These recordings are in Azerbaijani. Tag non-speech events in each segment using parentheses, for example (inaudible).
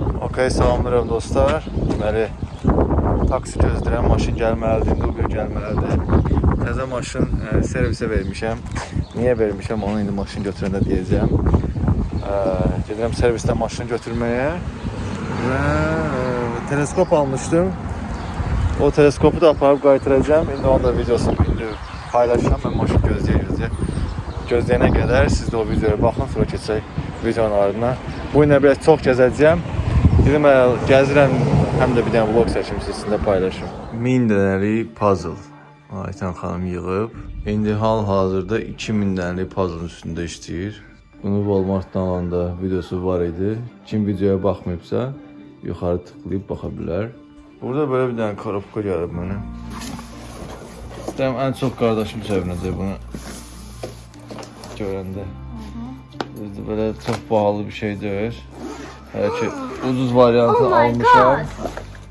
Okay, salamlayıram dostlar. Deməli, taksi gözləyirəm, maşın gəlməlidir, Uber gəlməlidir. Təzə maşın e, servisə vermişəm. Niyə vermişəm, onu indi maşın götürəndə deyəcəm. E, gedirəm servisdən maşını götürməyə və e, teleskop almışdım. O teleskopu da aparıb qaytaracağam. İndi onun da videosunu indi paylaşacağım. Mən maşın gözləyə gözləyə. Gözləyənə qədər siz də o videoya baxın, sonra keçək videonun ardına. Bu ilə biraz çox gəzəcəyəm. Dedim əgər gəzirəm, həm də bir dənə vlog çəkim sizinlə paylaşım. 1000 dənəlik puzzle Aytan xanım yığıb. İndi hal-hazırda 2000 dənəlik puzzle üstündə işləyir. Bunu Walmart-dan alanda videosu var idi. Kim videoya baxmayıbsa, yuxarı tıklayıb baxa bilər. Burada belə bir dənə korobka gəlib mənə. İstəyirəm ən çox qardaşım sevinəcək bunu görəndə. Bizdə belə çox bahalı bir şey deyil. Hələ ki ucuz variantını Oh almışam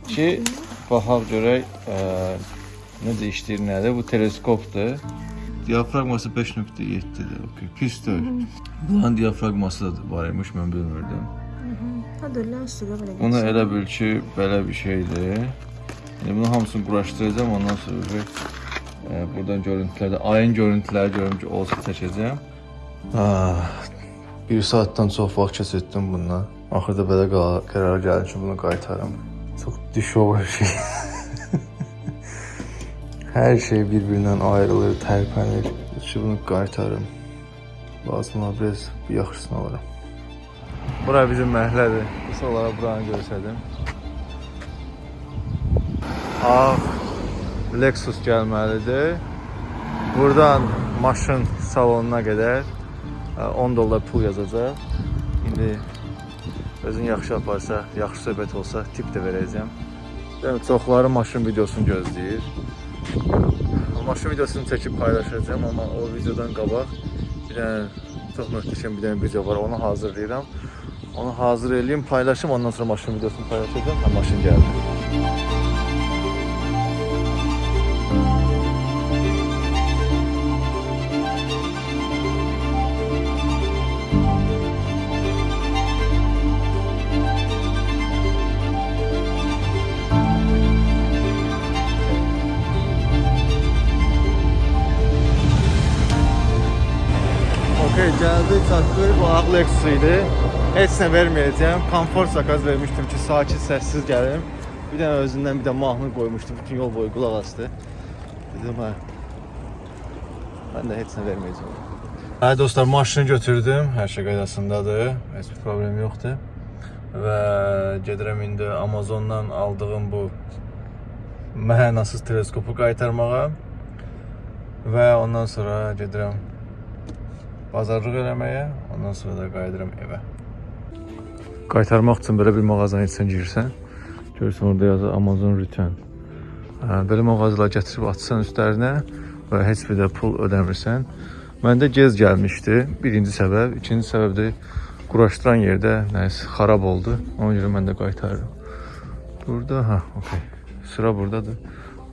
ki baxaq görək ə, necə işləyir, nədir. Bu teleskopdur. Diafragması 5.7-dir. Okay, pis deyil. Bunun diafragması da var imiş, mən bilmirdim. Bunu elə bil ki, belə bir şeydir. Yəni bunu hamısını quraşdıracağım, ondan sonra bir e, buradan görüntülərdə ayın görüntüləri görüm ki, olsa çəkəcəm. Ah, bir saatdan çox vaxt keçirtdim bununla. Axırda belə qə- qərara gəldim ki, bunu qaytarım. Çox diş olur şey. (laughs) Hər şey bir-birindən ayrılır, tərpənir. Ki bunu qaytarım. Lazım olar biraz bir yaxşısını alaram. Bura bizim məhəllədir. Qısa olaraq buranı göstərdim. Ağ Lexus gəlməlidir. Buradan maşın salonuna qədər ə, 10 dollar pul yazacaq. İndi özün yaxşı aparsa, yaxşı söhbət olsa tip də verəcəm. Yəni çoxları maşın videosunu gözləyir. Maşın videosunu çəkib paylaşacağam, amma o videodan qabaq bir dənə çox möhtəşəm bir dənə video var, onu hazırlayıram. Onu hazır eləyim, paylaşım, ondan sonra maşın videosunu paylaşacağım. Ha, maşın gəldi. Gəldik, çatdıq. Bu ağ Lexus idi. Heç nə verməyəcəm. Komfort zakaz vermişdim ki, sakit, səssiz gəlim. Bir dənə özündən bir də mahnı qoymuşdu. Bütün yol boyu qulaq asdı. Dedim, hə. Mən də heç nə verməyəcəm. Hə dostlar, maşını götürdüm. Hər şey qaydasındadır. Heç bir problem yoxdur. Və gedirəm indi Amazondan aldığım bu mənasız teleskopu qaytarmağa. Və ondan sonra gedirəm bazarlıq eləməyə, ondan sonra da qayıdıram evə. Qaytarmaq üçün belə bir mağazanın içinə girsən, görürsən orada yazır Amazon Return. Hə, belə mağazalar gətirib atsan üstlərinə və heç bir də pul ödəmirsən. Məndə gec gəlmişdi. Birinci səbəb, ikinci səbəb də quraşdıran yerdə nəsə xarab oldu. Ona görə mən də qaytarıram. Burada, ha, okey. Sıra burdadır.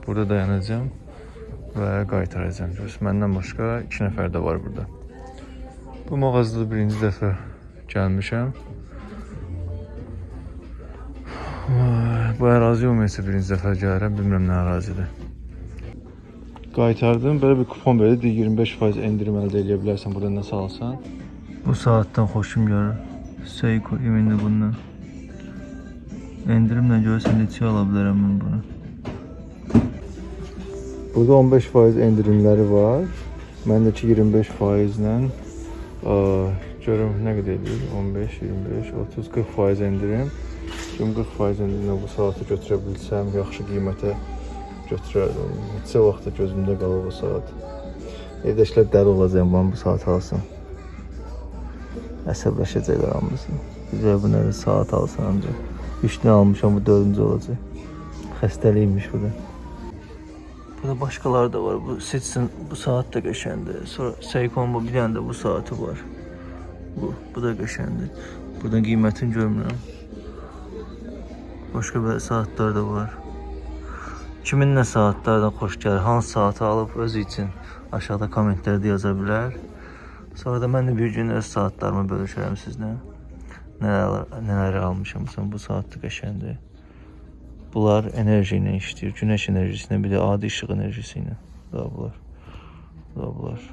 Burada dayanacağam və qaytaracağam. Görürsən, məndən başqa 2 nəfər də var burada. Bu mağazada birinci dəfə gəlmişəm. Bu ərazi ümumiyyətlə birinci dəfə gəlirəm, bilmirəm nə ərazidir. Qaytardım, belə bir kupon verdi, 25% endirim əldə edə bilərsən burada nəsə alsan. Bu saatdan xoşum gəlir. Seiko indi bundan. Endirimlə görsən neçə ala bilərəm mən bunu. Burada 15% endirimləri var. Məndəki 25% ilə görüm nə qədər edir? 15, 25, 30, 40 faiz endirim. Gün 40 faiz endirimlə bu saatı götürə bilsəm, yaxşı qiymətə götürərdim. Neçə vaxtda gözümdə qalır bu saat. Evdəkilər dəli olacaq mən bu saat alsın. Əsəbləşəcəklər hamısı. Bizə bu nə saat alsan ancaq. 3 dənə almışam, bu 4-cü olacaq. Xəstəliymiş bu da. Burada başqaları da var. Bu seçsin bu saat da qəşəngdir. Sonra Seikon bu bir dənə də bu saatı var. Bu, bu da qəşəngdir. Buradan qiymətini görmürəm. Başqa belə saatlar da var. Kimin nə saatlardan xoş gəlir, hansı saatı alıb özü üçün aşağıda kommentlərdə yaza bilər. Sonra da mən də bir gün öz saatlarımı bölüşərəm sizlə. Nələr, nələri almışam. Məsələn, bu saat da qəşəngdir. Bunlar enerji ilə işləyir. Günəş enerjisi ilə, bir də adi işıq enerjisi ilə. Da bunlar. Da bunlar.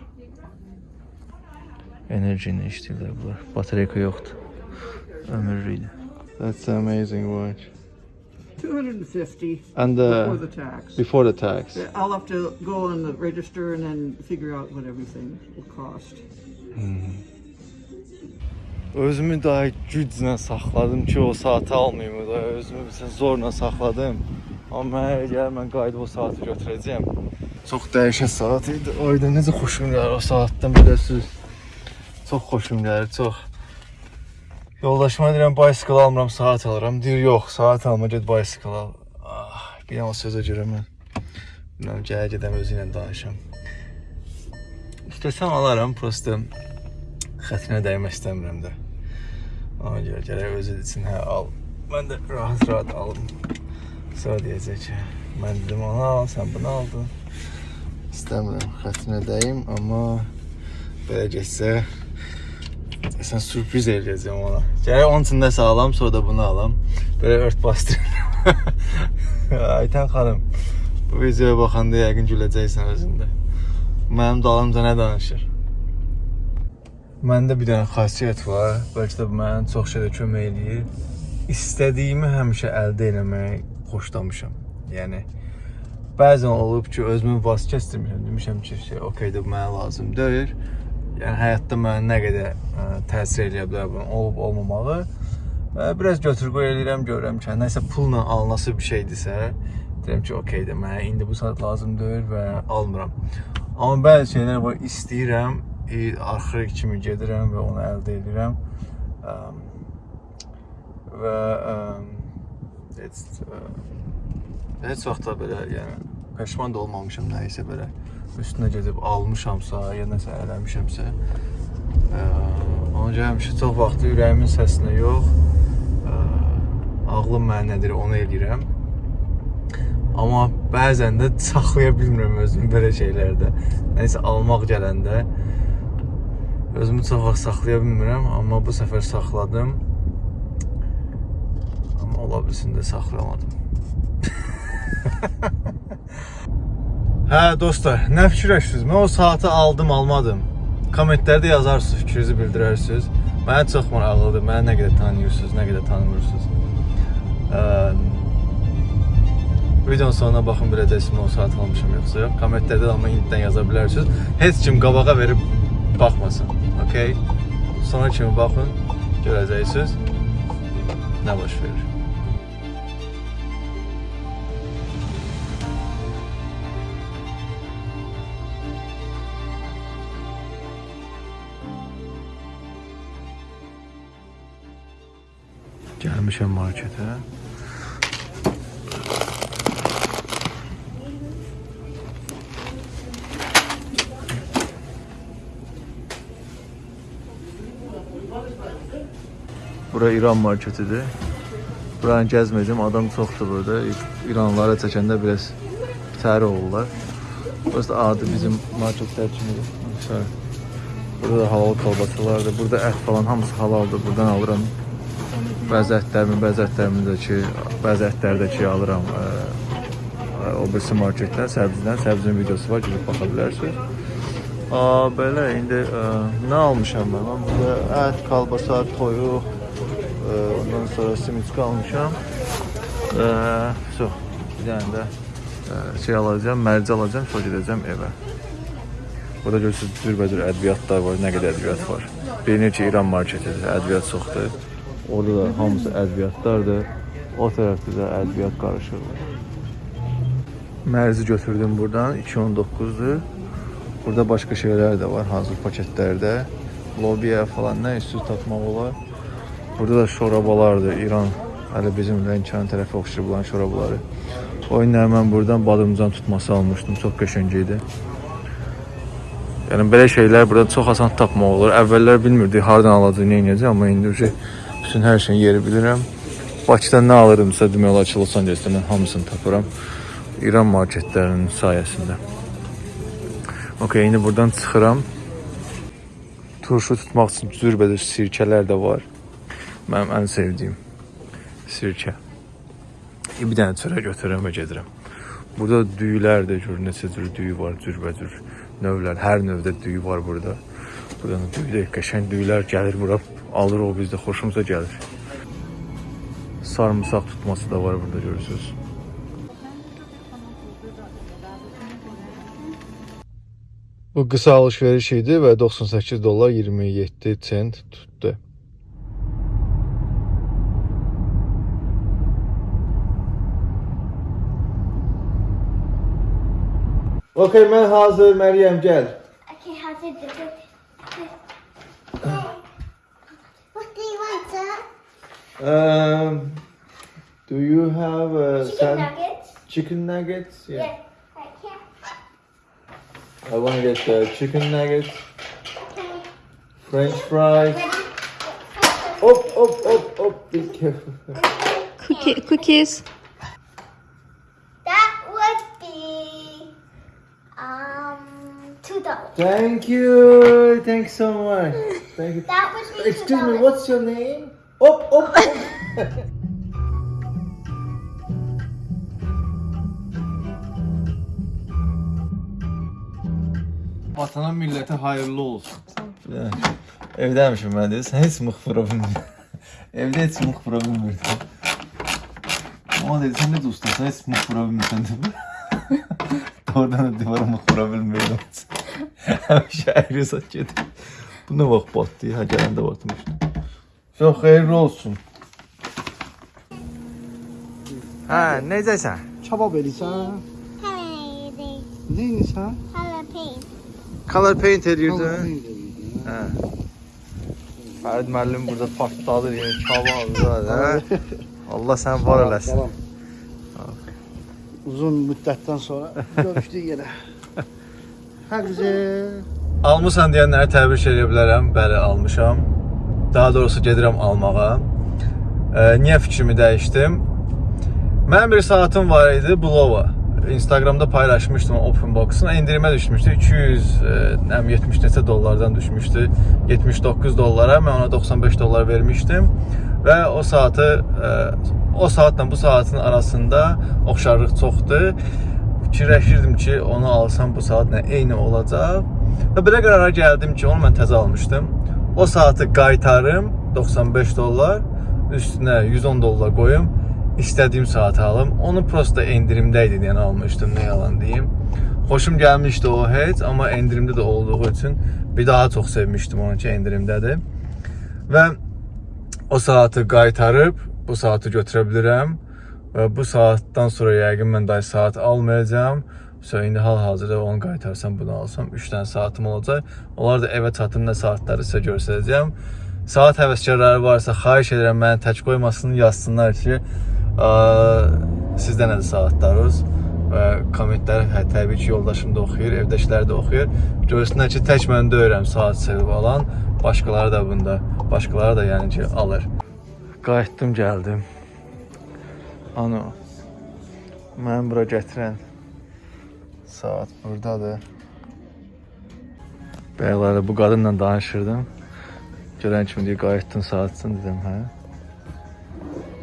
Enerji ilə işləyirlər bunlar. Batareyka yoxdur. Ömürlüydü. That's an amazing watch. 250 And before uh, the tax. before the tax. I'll have to go on the register and then figure out what everything will cost. Özümü daha güclə saxladım ki, o saatı almayım da. Özümü bizə zorla saxladım. Amma mənə gəlir mən qayıdıb o saatı götürəcəyəm. Çox dəyişən saat idi. Ayda necə xoşum gəlir o saatdan bilirsiniz. Çox xoşum gəlir, çox. Yoldaşıma deyirəm bicycle almıram, saat alıram. Deyir, yox, saat alma, get bicycle al. Ah, bir o sözə görə mən. Bilmirəm, gələ gedəm özü ilə danışam. İstəsəm alaram, prosta xətrinə dəymək istəmirəm də. Ona görə gərək özü üçün hə al. Mən də rahat-rahat alım. Sonra deyəcək ki, mən dedim onu al, sən bunu aldın. İstəmirəm xətrinə dəyim, amma belə getsə sən sürpriz eləyəcəm ona. Gərək onun üçün nəsə alam, sonra da bunu alam. Belə ört bastırıram. (laughs) Aytən xanım, bu videoya baxanda yəqin güləcəksən özündə. Mənim dalımca nə danışır? Məndə bir dənə xasiyyət var. Bəlkə də bu mənə çox şeydə kömək eləyir. İstədiyimi həmişə əldə etməyi xoşlamışam. Yəni bəzən olub ki, özümü vaz kəsdirmişəm. Demişəm ki, şey, okey də mənə lazım deyil. Yəni həyatda mənə nə qədər ə, təsir eləyə bilər bunun olub olmamağı. Və biraz götür-qoy eləyirəm, görürəm ki, nəsə pulla alınası bir şeydirsə, deyirəm ki, okeydir, mənə indi bu saat lazım deyil və almıram. Amma bəzi şeylər var, istəyirəm, e, axırı kimi gedirəm və onu əldə edirəm. Əm, və əm, heç ə, heç vaxt da belə, yəni peşman da olmamışam nəyisə belə üstünə gedib almışamsa, ya nəsə eləmişəmsə. Ə, ona görə həmişə çox vaxt ürəyimin səsinə yox, ə, ağlım mənə nədir onu eləyirəm. Amma bəzən də saxlaya bilmirəm özümü belə şeylərdə. Nəsə almaq gələndə özümü çox vaxt saxlaya bilmirəm, amma bu səfər saxladım. Amma ola bilsin də saxlamadım. (laughs) hə dostlar, nə fikirləşirsiniz? Mən o saatı aldım, almadım. Kommentlərdə yazarsınız, fikrinizi bildirərsiniz. Mənə çox maraqlıdır. Məni nə qədər tanıyırsınız, nə qədər tanımırsınız. Videonun sonuna baxın biləcəksiniz mən o saat almışam yoxsa yox. Kommentlərdə də amma indidən yaza bilərsiniz. Heç kim qabağa verib baxmasın. Okay? Sonra kimi baxın, görəcəksiniz nə baş verir. Gəlmişəm marketə. Bura İran marketidir. Buranı gəzmədim, adam çoxdur burada. İranlılara çəkəndə biraz təri olurlar. Burası da adi bizim marketlər kimidir. Sorry. Burada da halal kolbasalardır. Burada ət falan hamısı halaldır. Buradan alıram. Bəzi ətlərimi, bəzi ətlərimi də ki, bəzi ətləri də ki alıram. Ə, ə, o birisi marketdən, səbzidən. Səbzinin videosu var, gedib baxa bilərsiniz. Aa, belə indi ə, nə almışam mən? Mən burada ət, kolbasa, toyuq, ondan sonra simiçka almışam. Çox bir dənə də ə, şey alacağam, mərci alacağam, sonra gedəcəm evə. Burada görürsünüz cürbəcür ədviyyatlar var, nə qədər ədviyyat var. Bilinir ki, İran marketidir, ədviyyat çoxdur. Orada da hamısı ədviyyatlardır. O tərəfdə də ədviyyat qarışır. Mərzi götürdüm buradan, 2.19-dur. Burada başqa şeylər də var hazır paketlərdə. Lobiya falan nə üstü tapmaq olar. Burada da şorabalardır. İran hələ bizim Lənkəran tərəfi oxşur bulan şorabaları. O günlər mən buradan badımcan tutması almışdım. Çox qəşəng idi. Yəni belə şeylər burada çox asan tapmaq olur. Əvvəllər bilmirdik hardan alacağıq, nə edəcək, amma indi uje bütün hər şeyin yeri bilirəm. Bakıdan nə alırımsa demək olar ki, Los Angelesdə mən hamısını tapıram. İran marketlərinin sayəsində. Okay, indi buradan çıxıram. Turşu tutmaq üçün cürbəcür sirkələr də var. Mənim ən sevdiyim sirkə. E, bir dənə çörək götürürəm və gedirəm. Burada düyülər də gör, neçə cür düyü var, cürbəcür növlər. Hər növdə düyü var burada. Buradan düyü də qəşəng düyülər gəlir bura, alır o bizdə xoşumuza gəlir. Sarımsaq tutması da var burada görürsüz. Bu qısa alış-veriş idi və 98 dollar 27 sent tutdu. Okay, mən hazır, Məryəm gəl. Okay, how's it different? What do you want, sir? Um, do you have uh, Chicken some nuggets? chicken nuggets? Yeah. Yeah. I want to get the chicken nuggets, Okay. French fries. Ready? Hop, hop, hop, hop. Be careful. Cookie, cookies. Thank you. Thanks so much. Thank you. That would be Excuse two me, dollars. what's your name? Hop, hop, hop. (laughs) Vatana millətə hayırlı olsun. Evdəmişim mən də. Sən heç mıx vura bilmirdin. Evdə heç mıx vura bilmirdin. Ama dedi sen de ustasın heç mıx vura bilmirsən dedi. Oradan da divara mıx vura bilmirdim. Həmişə əyri saç gedir. Bu nə vaxt batdı? Ha gələndə batmışdı. Çox xeyirli olsun. Hə, necəsən? Çabab edirsən? Hello, Neynisən? jalapeno. Color paint edirdin? Neynisən? Hə. Fərid müəllim burada partladı, yəni kavazlar, (laughs) hə? Allah sən var eləsin. Uzun müddətdən sonra görüşdük yenə. Hə güzel. Almısan deyənləri təbrik edə bilərəm. Bəli, almışam. Daha doğrusu gedirəm almağa. E, niyə fikrimi dəyişdim? Mənim bir saatım var idi Bulova. Instagramda paylaşmışdım Open Box-ın. Endirimə düşmüşdü. 200, e, nəm 70 neçə dollardan düşmüşdü. 79 dollara. Mən ona 95 dollar vermişdim. Və o saatı e, o saatla bu saatin arasında oxşarlıq çoxdur. Fikirləşirdim ki, onu alsam bu saatla eyni olacaq. Və belə qərara gəldim ki, onu mən təzə almışdım. O saatı qaytarım 95 dollar, üstünə 110 dollar qoyum, istədiyim saatı alım. Onu prosta endirimdə idi, yəni almışdım, nə yalan deyim. Xoşum gəlmişdi o heç, amma endirimdə də olduğu üçün bir daha çox sevmişdim onu ki, endirimdədir. Və o saatı qaytarıb bu saatı götürə bilirəm bu saatdan sonra yəqin mən daha saat almayacağam. So indi hal-hazırda onu qaytarsam bunu alsam 3 dənə saatım olacaq. Onlar da evə çatım nə saatları sizə göstərəcəm. Saat həvəskarları varsa xahiş edirəm məni tək qoymasın, yazsınlar ki, ə, sizdə nədir saatlarınız və kommentlər hə, təbii ki, yoldaşım da oxuyur, evdəkilər də oxuyur. Görsünlər ki, tək mən deyirəm saat sevib alan, başqaları da bunda, başqaları da yəni ki, alır. Qayıtdım, gəldim. Ano. Mən bura gətirən saat burdadır. Bəyələrlə bu qadınla danışırdım. Görən kimi deyir, qayıtdın saatçın dedim, hə?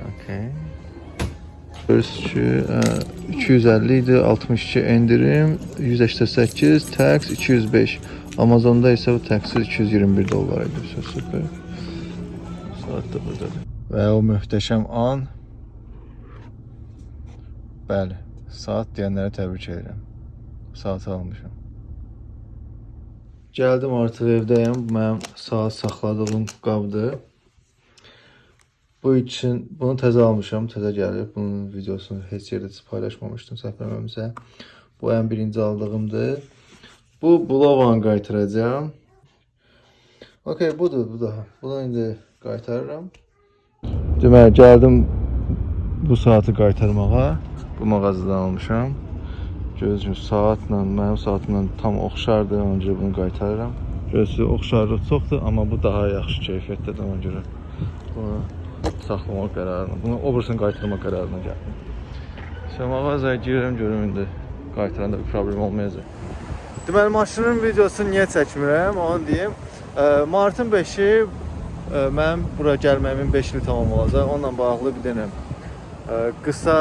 Okay. Görürsünüz ki, ə, 250 idi, 62 endirim, 188, tax 205. Amazonda isə bu taxi 221 dollar idi. So, super. Saat da buradadır. Və o möhtəşəm an Bəli, saat deyənlərə təbrik edirəm. Saatı almışam. Gəldim artıq evdəyəm. Bu Mənim saat saxladığım qabdır. Bu üçün bunu təzə almışam, təzə gəlib. Bunun videosunu heç yerdə paylaşmamışdım səhv eləmirəmsə. Bu ən birinci aldığımdır. Bu Bulovanı qaytaracağam. Okay, budur, bu da. Bunu indi qaytarıram. Deməli, gəldim bu saatı qaytarmağa. Bu mağazadan almışam. Gözüm saatla, mənim saatımla tam oxşardır, ona görə bunu qaytarıram. Gözü oxşarlıq çoxdur, amma bu daha yaxşı keyfiyyətdədir ona görə. Bunu saxlamaq qərarına, bunu obrusunu qaytarmaq qərarına gəldim. Sən mağazaya girirəm, görüm indi qaytaranda bir problem olmayacaq. Deməli maşının videosunu niyə çəkmirəm, onu deyim. Ə, Martın 5-i ə, mənim bura gəlməyimin 5 il tamam olacaq. Onunla bağlı bir dənə ə, qısa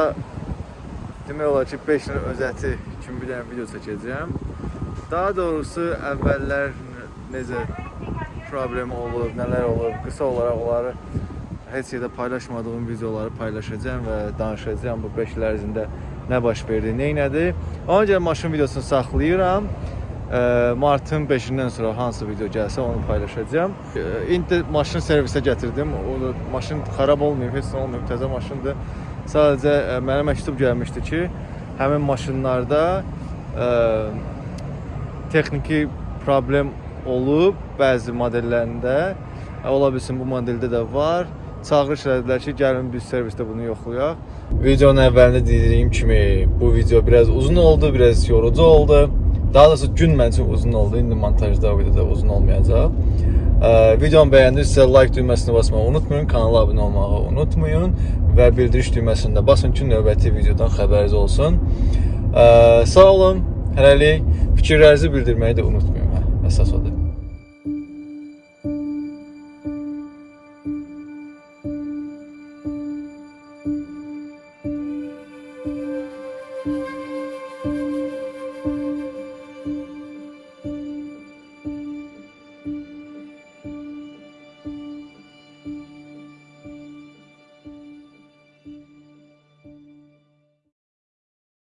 demək olar ki, 5 ilin özəti kimi bir dənə video çəkəcəyəm. Daha doğrusu əvvəllər necə problem olub, nələr olub, qısa olaraq onları heç yerdə paylaşmadığım videoları paylaşacağam və danışacağam bu 5 il ərzində nə baş verdi, nə elədi. Ona görə maşın videosunu saxlayıram. Martın 5-dən sonra hansı video gəlsə onu paylaşacağam. İndi maşını servisə gətirdim. O da maşın xarab olmayıb, heç nə olmayıb, təzə maşındır. Sadəcə ə, mənə məktub gəlmişdi ki, həmin maşınlarda ə, texniki problem olub bəzi modellərində. Ə, Ola bilsin bu modeldə də var. Çağırış elədilər ki, gəlin biz servisdə bunu yoxlayaq. Videonun əvvəlində dediyim kimi bu video biraz uzun oldu, biraz yorucu oldu. Daha doğrusu gün mənim üçün uzun oldu. İndi montajda o qədər də uzun olmayacaq. Videomu bəyəndirsə like düyməsini basmağı unutmayın, kanala abunə olmağı unutmayın və bildiriş düyməsini də basın ki, növbəti videodan xəbəriniz olsun. Sağ olun. Hələlik fikirlərinizi bildirməyi də unutmayın. Hə, əsas odur.